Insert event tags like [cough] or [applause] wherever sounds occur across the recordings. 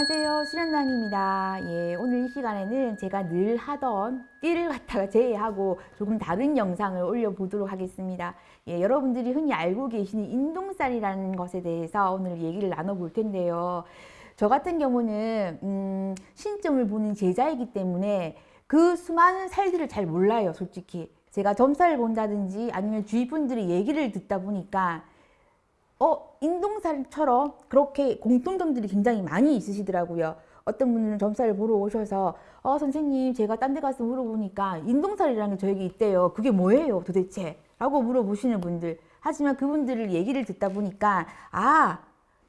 안녕하세요. 수련장입니다. 예, 오늘 이 시간에는 제가 늘 하던 띠를 갖다가 제외하고 조금 다른 영상을 올려보도록 하겠습니다. 예, 여러분들이 흔히 알고 계시는 인동살이라는 것에 대해서 오늘 얘기를 나눠볼 텐데요. 저 같은 경우는 음, 신점을 보는 제자이기 때문에 그 수많은 살들을 잘 몰라요 솔직히. 제가 점살을 본다든지 아니면 주위 분들의 얘기를 듣다 보니까 어 인동살처럼 그렇게 공통점들이 굉장히 많이 있으시더라고요. 어떤 분들은 점살을 보러 오셔서 어 선생님 제가 딴 데 가서 물어보니까 인동살이라는 게 저에게 있대요. 그게 뭐예요 도대체? 라고 물어보시는 분들 하지만 그분들을 얘기를 듣다 보니까 아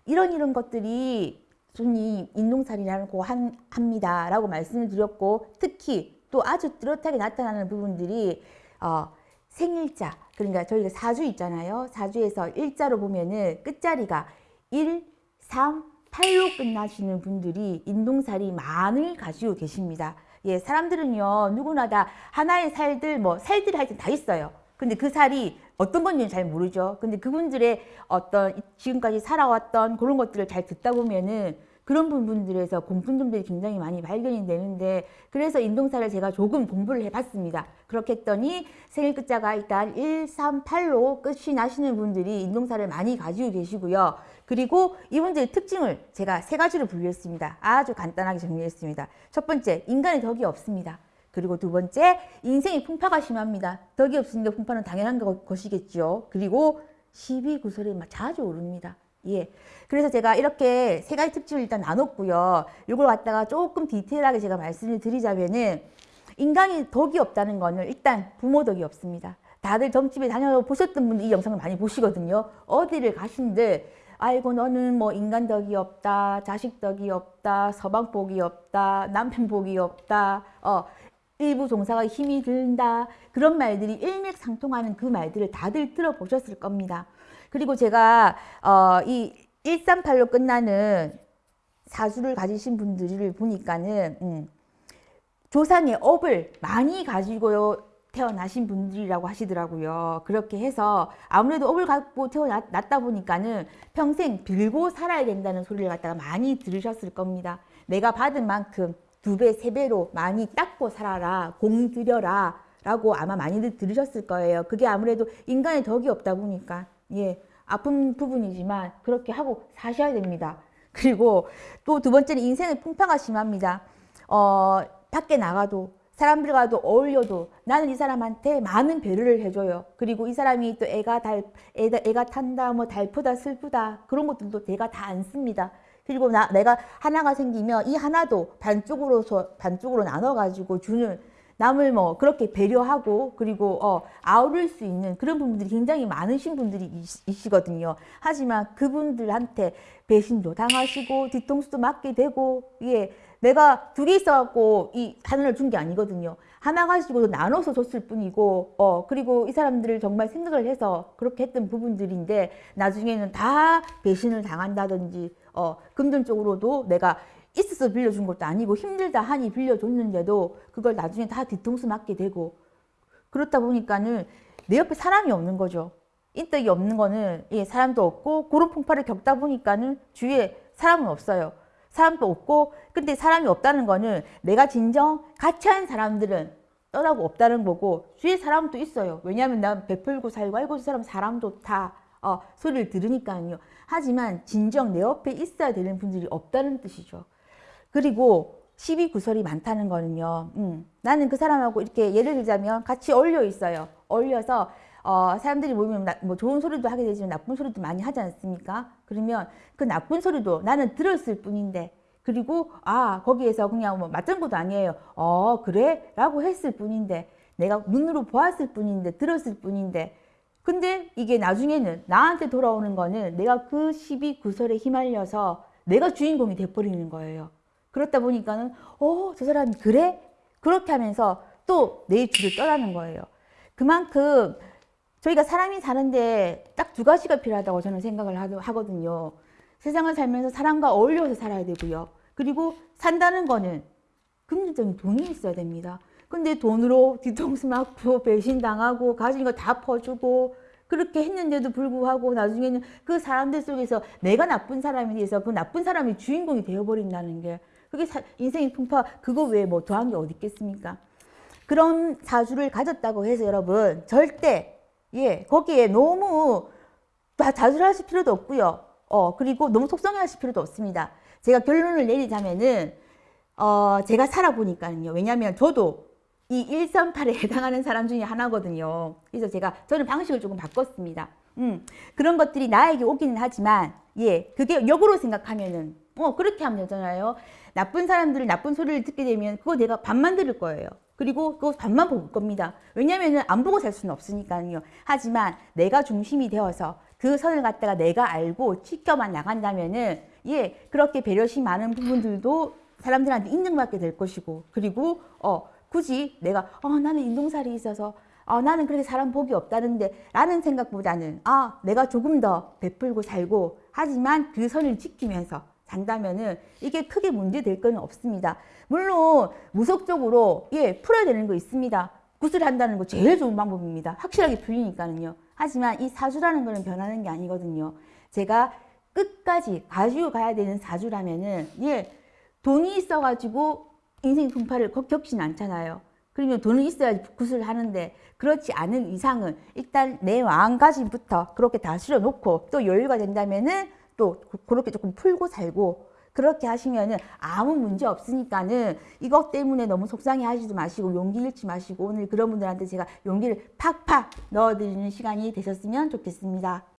이런 이런 것들이 손님 인동살이라고 한, 합니다 라고 말씀을 드렸고 특히 또 아주 뚜렷하게 나타나는 부분들이 어, 생일자 그러니까 저희가 사주 있잖아요. 사주에서 일자로 보면은 끝자리가 1, 3, 8로 끝나시는 분들이 인동살이 많을 가지고 계십니다. 예, 사람들은요 누구나 다 하나의 살들 뭐 살들이 하여튼 다 있어요. 근데 그 살이 어떤 건지는 잘 모르죠. 근데 그분들의 어떤 지금까지 살아왔던 그런 것들을 잘 듣다 보면은 그런 부분들에서 공통점들이 굉장히 많이 발견이 되는데 그래서 인동사를 제가 조금 공부를 해봤습니다. 그렇게 했더니 생일 끝자가 일단 1, 3, 8로 끝이 나시는 분들이 인동사를 많이 가지고 계시고요. 그리고 이분들의 특징을 제가 세 가지로 분류했습니다. 아주 간단하게 정리했습니다. 첫 번째, 인간의 덕이 없습니다. 그리고 두 번째, 인생이 풍파가 심합니다. 덕이 없으니까 풍파는 당연한 것이겠죠. 그리고 12구설이 자주 오릅니다. 예. 그래서 제가 이렇게 세 가지 특징을 일단 나눴고요. 이걸 갖다가 조금 디테일하게 제가 말씀을 드리자면은 인간이 덕이 없다는 거는 일단 부모 덕이 없습니다. 다들 점집에 다녀보셨던 분들 이 영상을 많이 보시거든요. 어디를 가신들 아이고 너는 뭐 인간 덕이 없다, 자식 덕이 없다, 서방 복이 없다, 남편 복이 없다, 어, 일부 종사가 힘이 든다 그런 말들이 일맥상통하는 그 말들을 다들 들어보셨을 겁니다. 그리고 제가 어, 이 138로 끝나는 사주를 가지신 분들을 보니까는 음, 조상의 업을 많이 가지고 태어나신 분들이라고 하시더라고요. 그렇게 해서 아무래도 업을 갖고 태어났다 보니까는 평생 빌고 살아야 된다는 소리를 갖다가 많이 들으셨을 겁니다. 내가 받은 만큼 두 배, 세 배로 많이 닦고 살아라, 공들여라 라고 아마 많이들 들으셨을 거예요. 그게 아무래도 인간의 덕이 없다 보니까 예, 아픈 부분이지만 그렇게 하고 사셔야 됩니다. [laughs] 그리고 또 두 번째는 인생의 풍파가 심합니다. 어, 밖에 나가도 사람들과도 어울려도 나는 이 사람한테 많은 배려를 해줘요. 그리고 이 사람이 또 애가 달, 애가, 애가 탄다, 뭐 달프다, 슬프다 그런 것들도 내가 다 안 씁니다. 그리고 나, 내가 하나가 생기면 이 하나도 반쪽으로서 반쪽으로 나눠 가지고 주는 남을 뭐 그렇게 배려하고 그리고 어, 아우를 수 있는 그런 부분들이 굉장히 많으신 분들이 있시거든요. 하지만 그분들한테 배신도 당하시고 뒤통수도 맞게 되고 예, 내가 두 개 있어갖고 이 하나를 준 게 아니거든요. 하나 가지고도 나눠서 줬을 뿐이고 어 그리고 이 사람들을 정말 생각을 해서 그렇게 했던 부분들인데 나중에는 다 배신을 당한다든지 어 금전적으로도 내가 있어서 빌려준 것도 아니고 힘들다 하니 빌려줬는데도 그걸 나중에 다 뒤통수 맞게 되고 그렇다 보니까는 내 옆에 사람이 없는 거죠. 인덕이 없는 거는 예, 사람도 없고 그런 풍파를 겪다 보니까는 주위에 사람은 없어요. 사람도 없고 근데 사람이 없다는 거는 내가 진정 같이 한 사람들은 떠나고 없다는 거고 주위에 사람도 있어요. 왜냐하면 난 베풀고 살고 알고 이 사람 사람 좋다 어, 소리를 들으니까요. 하지만 진정 내 옆에 있어야 되는 분들이 없다는 뜻이죠. 그리고 12구설이 많다는 거는요. 음, 나는 그 사람하고 이렇게 예를 들자면 같이 어울려 있어요. 어울려서 어, 사람들이 모이면 나, 뭐 좋은 소리도 하게 되지만 나쁜 소리도 많이 하지 않습니까? 그러면 그 나쁜 소리도 나는 들었을 뿐인데 그리고 아 거기에서 그냥 뭐 맞은 것도 아니에요. 어 그래? 라고 했을 뿐인데 내가 눈으로 보았을 뿐인데 들었을 뿐인데 근데 이게 나중에는 나한테 돌아오는 거는 내가 그 12구설에 휘말려서 내가 주인공이 돼버리는 거예요. 그렇다 보니까는 어, 저 사람이 그래? 그렇게 하면서 또 내 줄을 떠나는 거예요. 그만큼 저희가 사람이 사는데 딱 두 가지가 필요하다고 저는 생각을 하거든요. 세상을 살면서 사람과 어울려서 살아야 되고요. 그리고 산다는 거는 금전적인 돈이 있어야 됩니다. 근데 돈으로 뒤통수 맞고 [laughs] 배신당하고 가진 거 다 퍼주고 그렇게 했는데도 불구하고 나중에는 그 사람들 속에서 내가 나쁜 사람이 돼서 그 나쁜 사람이 주인공이 되어버린다는 게 그게 사- 인생의 풍파 그거 외에 뭐 더한 게 어디 있겠습니까? 그런 사주를 가졌다고 해서 여러분 절대 예 거기에 너무 다 자수하실 필요도 없고요. 어 그리고 너무 속상해하실 필요도 없습니다. 제가 결론을 내리자면은 어 제가 살아보니까는요. 왜냐하면 저도 이 138에 [laughs] 해당하는 사람 중에 하나거든요. 그래서 제가 저는 방식을 조금 바꿨습니다. 음 그런 것들이 나에게 오기는 하지만 예 그게 역으로 생각하면은 어 그렇게 하면 되잖아요. 나쁜 사람들을 나쁜 소리를 듣게 되면 그거 내가 반만 들을 거예요. 그리고 그거 반만 볼 겁니다. 왜냐면은 안 보고 살 수는 없으니까요. 하지만 내가 중심이 되어서 그 선을 갖다가 내가 알고 지켜만 나간다면은 예 그렇게 배려심 많은 부분들도 사람들한테 인정받게 될 것이고 그리고 어 굳이 내가 어 나는 인동살이 있어서 어, 나는 그렇게 사람 복이 없다는데 라는 생각보다는 아 내가 조금 더 베풀고 살고 하지만 그 선을 지키면서 산다면은 이게 크게 문제 될 건 없습니다. 물론 무속적으로 예 풀어야 되는 거 있습니다. 구슬한다는 거 제일 좋은 방법입니다. 확실하게 풀리니까는요. 하지만 이 사주라는 거는 변하는 게 아니거든요. 제가 끝까지 가지고 가야 되는 사주라면은 예 돈이 있어가지고 인생 분파를 겪- 겪진 않잖아요. 그러면 돈이 있어야지 구슬을 하는데 그렇지 않은 이상은 일단 내 마음가짐부터 그렇게 다스려 놓고 또 여유가 된다면은 또 그- 그렇게 조금 풀고 살고 그렇게 하시면은 아무 문제 없으니까는 이것 때문에 너무 속상해 하지도 마시고 용기 잃지 마시고 오늘 그런 분들한테 제가 용기를 팍팍 넣어드리는 시간이 되셨으면 좋겠습니다.